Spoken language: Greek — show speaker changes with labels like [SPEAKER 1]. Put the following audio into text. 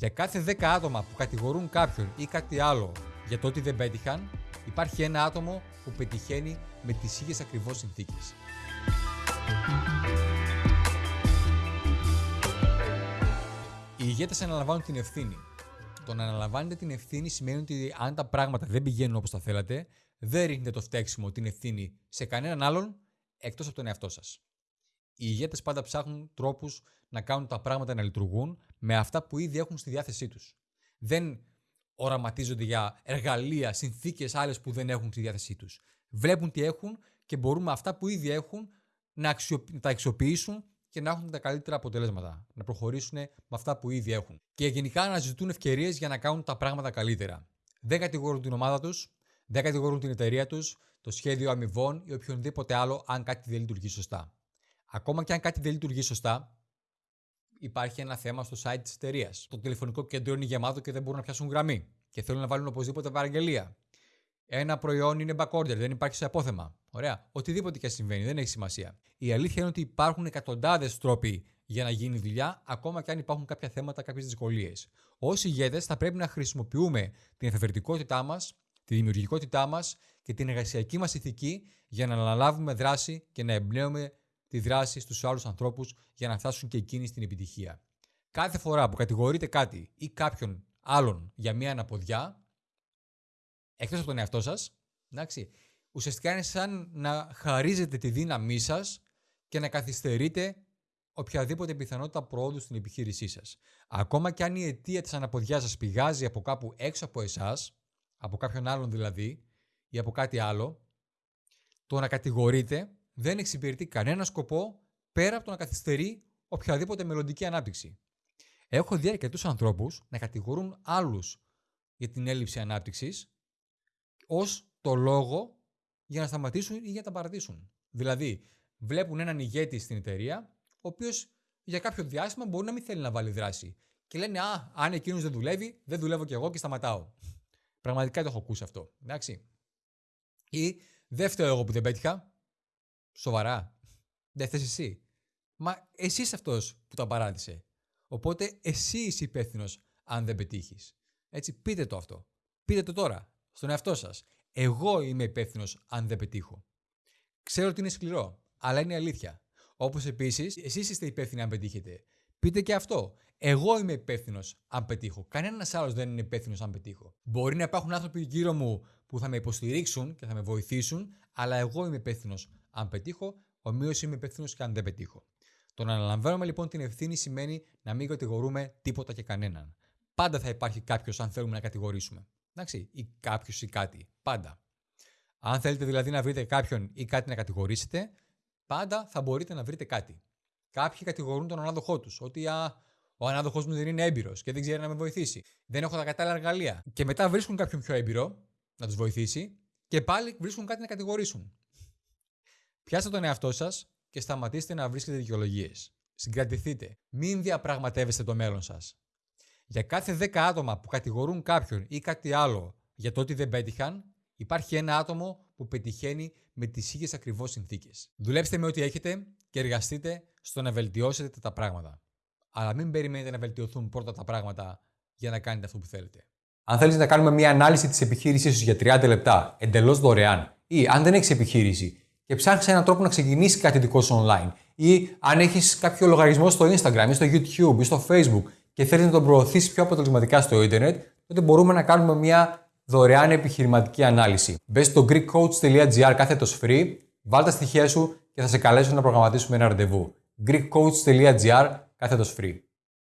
[SPEAKER 1] Για κάθε 10 άτομα που κατηγορούν κάποιον ή κάτι άλλο για το ότι δεν πέτυχαν, υπάρχει ένα άτομο που πετυχαίνει με τις ίδιες ακριβώς συνθήκες. Οι ηγέτες αναλαμβάνουν την ευθύνη. Το να αναλαμβάνετε την ευθύνη σημαίνει ότι αν τα πράγματα δεν πηγαίνουν όπως τα θέλατε, δεν ρίχνετε το φταίξιμο, την ευθύνη σε κανέναν άλλον εκτός από τον εαυτό σας. Οι ηγέτες πάντα ψάχνουν τρόπους να κάνουν τα πράγματα να λειτουργούν με αυτά που ήδη έχουν στη διάθεσή τους. Δεν οραματίζονται για εργαλεία, συνθήκες άλλες που δεν έχουν στη διάθεσή τους. Βλέπουν τι έχουν και μπορούν με αυτά που ήδη έχουν να, τα αξιοποιήσουν και να έχουν τα καλύτερα αποτελέσματα. Να προχωρήσουν με αυτά που ήδη έχουν. Και γενικά να ζητούν ευκαιρίες για να κάνουν τα πράγματα καλύτερα. Δεν κατηγορούν την ομάδα τους, δεν κατηγορούν την εταιρεία τους, το σχέδιο αμοιβών ή οποιονδήποτε άλλο αν κάτι δεν λειτουργεί σωστά. Ακόμα και αν κάτι δεν λειτουργεί σωστά, υπάρχει ένα θέμα στο site της εταιρείας. Το τηλεφωνικό κέντρο είναι γεμάτο και δεν μπορούν να πιάσουν γραμμή και θέλουν να βάλουν οπωσδήποτε παραγγελία. Ένα προϊόν είναι backorder, δεν υπάρχει σε απόθεμα. Ωραία. Οτιδήποτε και συμβαίνει, δεν έχει σημασία. Η αλήθεια είναι ότι υπάρχουν εκατοντάδες τρόποι για να γίνει δουλειά, ακόμα και αν υπάρχουν κάποια θέματα, κάποιες δυσκολίες. Ω ηγέτες, θα πρέπει να χρησιμοποιούμε την εφευρετικότητά μας, τη δημιουργικότητά μας και την εργασιακή μας ηθική για να αναλάβουμε δράση και να εμπνέουμε τη δράση στους άλλους ανθρώπους για να φτάσουν και εκείνοι στην επιτυχία. Κάθε φορά που κατηγορείτε κάτι ή κάποιον άλλον για μία αναποδιά, εκτός από τον εαυτό σας, εντάξει, ουσιαστικά είναι σαν να χαρίζετε τη δύναμή σας και να καθυστερείτε οποιαδήποτε πιθανότητα προόδου στην επιχείρησή σας. Ακόμα και αν η αιτία της αναποδιάς σας πηγάζει από κάπου έξω από εσάς, από κάποιον άλλον δηλαδή, ή από κάτι άλλο, το να κατηγορείτε δεν εξυπηρετεί κανένα σκοπό πέρα από το να καθυστερεί οποιαδήποτε μελλοντική ανάπτυξη. Έχω δει αρκετούς ανθρώπους να κατηγορούν άλλους για την έλλειψη ανάπτυξης ως το λόγο για να σταματήσουν ή για να τα παρατήσουν. Δηλαδή, βλέπουν έναν ηγέτη στην εταιρεία, ο οποίος για κάποιο διάστημα μπορεί να μην θέλει να βάλει δράση. Και λένε, Α, αν εκείνος δεν δουλεύει, δεν δουλεύω κι εγώ και σταματάω. Πραγματικά το έχω ακούσει αυτό. Εντάξει. Ή δεν φταίω εγώ που δεν πέτυχα. Σοβαρά. Δεν θες εσύ. Μα εσύ είσαι αυτός που τα παράτησε. Οπότε εσύ είσαι υπεύθυνος αν δεν πετύχεις. Έτσι, πείτε το αυτό. Πείτε το τώρα, στον εαυτό σας. Εγώ είμαι υπεύθυνος αν δεν πετύχω. Ξέρω ότι είναι σκληρό, αλλά είναι αλήθεια. Όπως επίσης, εσείς είστε υπεύθυνοι αν πετύχετε. Πείτε και αυτό. Εγώ είμαι υπεύθυνος αν πετύχω. Κανένας άλλος δεν είναι υπεύθυνος αν πετύχω. Μπορεί να υπάρχουν άνθρωποι γύρω μου που θα με υποστηρίξουν και θα με βοηθήσουν, αλλά εγώ είμαι υπεύθυνος αν πετύχω, ομοίως είμαι υπεύθυνος και αν δεν πετύχω. Το να αναλαμβάνουμε λοιπόν την ευθύνη σημαίνει να μην κατηγορούμε τίποτα και κανέναν. Πάντα θα υπάρχει κάποιος αν θέλουμε να κατηγορήσουμε. Εντάξει, ή κάποιος ή κάτι. Πάντα. Αν θέλετε δηλαδή να βρείτε κάποιον ή κάτι να κατηγορήσετε, πάντα θα μπορείτε να βρείτε κάτι. Κάποιοι κατηγορούν τον ανάδοχό τους. Ότι α, ο ανάδοχός μου δεν είναι έμπειρος και δεν ξέρει να με βοηθήσει. Δεν έχω τα κατάλληλα εργαλεία. Και μετά βρίσκουν κάποιον πιο έμπειρο να τους βοηθήσει και πάλι βρίσκουν κάτι να κατηγορήσουν. Πιάστε τον εαυτό σας και σταματήστε να βρίσκετε δικαιολογίες. Συγκρατηθείτε. Μην διαπραγματεύεστε το μέλλον σας. Για κάθε 10 άτομα που κατηγορούν κάποιον ή κάτι άλλο για το ότι δεν πέτυχαν, υπάρχει ένα άτομο που πετυχαίνει με τις ίδιες ακριβώς συνθήκες. Δουλέψτε με ό,τι έχετε και εργαστείτε στο να βελτιώσετε τα πράγματα. Αλλά μην περιμένετε να βελτιωθούν πρώτα τα πράγματα για να κάνετε αυτό που θέλετε.
[SPEAKER 2] Αν θέλεις να κάνουμε μια ανάλυση της επιχείρησής σου για 30 λεπτά εντελώς δωρεάν, ή αν δεν έχεις επιχείρηση και ψάχνεις έναν τρόπο να ξεκινήσει κάτι δικό σου online, ή αν έχεις κάποιο λογαριασμό στο Instagram ή στο YouTube ή στο Facebook και θέλεις να τον προωθήσεις πιο αποτελεσματικά στο Ιντερνετ, τότε μπορούμε να κάνουμε μια δωρεάν επιχειρηματική ανάλυση. Μπες στο greekcoach.gr κάθετος free, βάλ τα στοιχεία σου και θα σε καλέσω να προγραμματίσουμε ένα ραντεβού. greekcoach.gr κάθετος free.